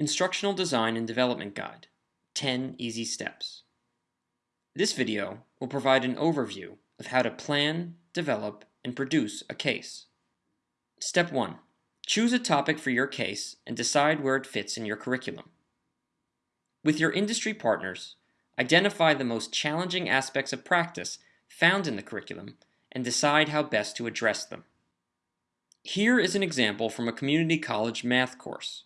Instructional Design and Development Guide 10 Easy Steps. This video will provide an overview of how to plan, develop, and produce a case. Step 1. Choose a topic for your case and decide where it fits in your curriculum. With your industry partners, identify the most challenging aspects of practice found in the curriculum and decide how best to address them. Here is an example from a community college math course.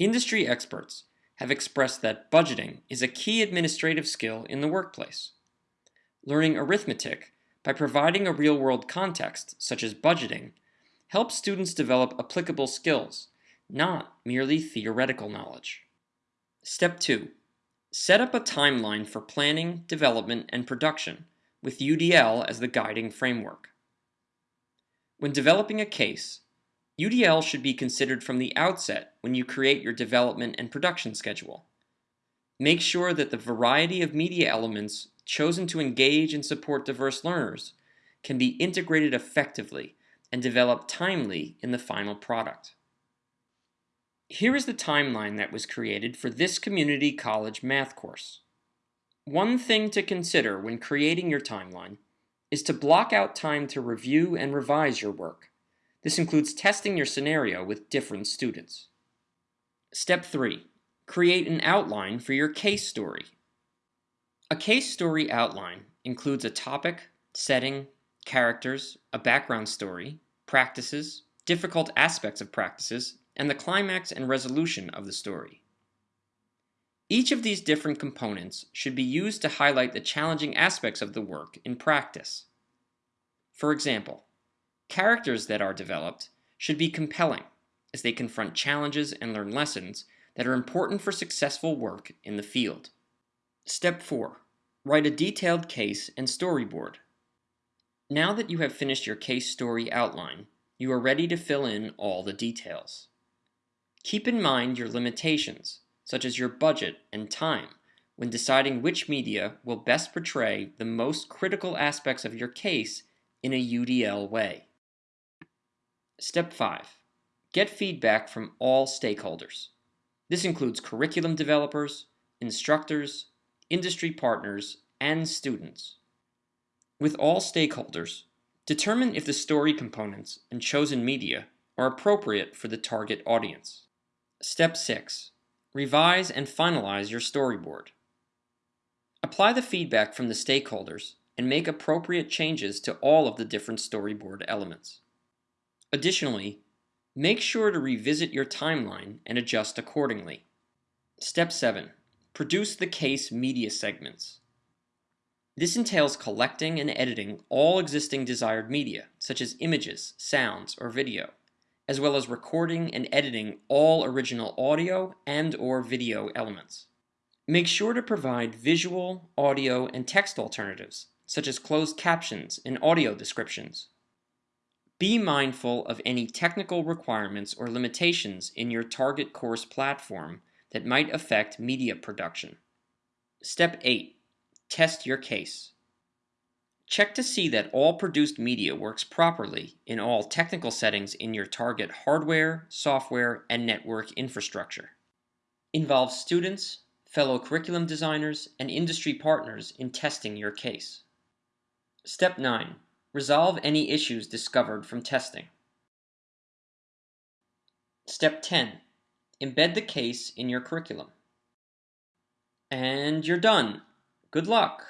Industry experts have expressed that budgeting is a key administrative skill in the workplace. Learning arithmetic by providing a real-world context, such as budgeting, helps students develop applicable skills, not merely theoretical knowledge. Step 2. Set up a timeline for planning, development, and production, with UDL as the guiding framework. When developing a case, UDL should be considered from the outset when you create your development and production schedule. Make sure that the variety of media elements chosen to engage and support diverse learners can be integrated effectively and developed timely in the final product. Here is the timeline that was created for this community college math course. One thing to consider when creating your timeline is to block out time to review and revise your work. This includes testing your scenario with different students. Step 3. Create an outline for your case story. A case story outline includes a topic, setting, characters, a background story, practices, difficult aspects of practices, and the climax and resolution of the story. Each of these different components should be used to highlight the challenging aspects of the work in practice. For example, Characters that are developed should be compelling as they confront challenges and learn lessons that are important for successful work in the field. Step 4. Write a detailed case and storyboard. Now that you have finished your case story outline, you are ready to fill in all the details. Keep in mind your limitations, such as your budget and time, when deciding which media will best portray the most critical aspects of your case in a UDL way. Step 5. Get feedback from all stakeholders. This includes curriculum developers, instructors, industry partners, and students. With all stakeholders, determine if the story components and chosen media are appropriate for the target audience. Step 6. Revise and finalize your storyboard. Apply the feedback from the stakeholders and make appropriate changes to all of the different storyboard elements. Additionally, make sure to revisit your timeline and adjust accordingly. Step 7. Produce the case media segments. This entails collecting and editing all existing desired media, such as images, sounds, or video, as well as recording and editing all original audio and or video elements. Make sure to provide visual, audio, and text alternatives, such as closed captions and audio descriptions. Be mindful of any technical requirements or limitations in your target course platform that might affect media production. Step 8. Test your case. Check to see that all produced media works properly in all technical settings in your target hardware, software, and network infrastructure. Involve students, fellow curriculum designers, and industry partners in testing your case. Step 9. Resolve any issues discovered from testing. Step 10. Embed the case in your curriculum. And you're done. Good luck!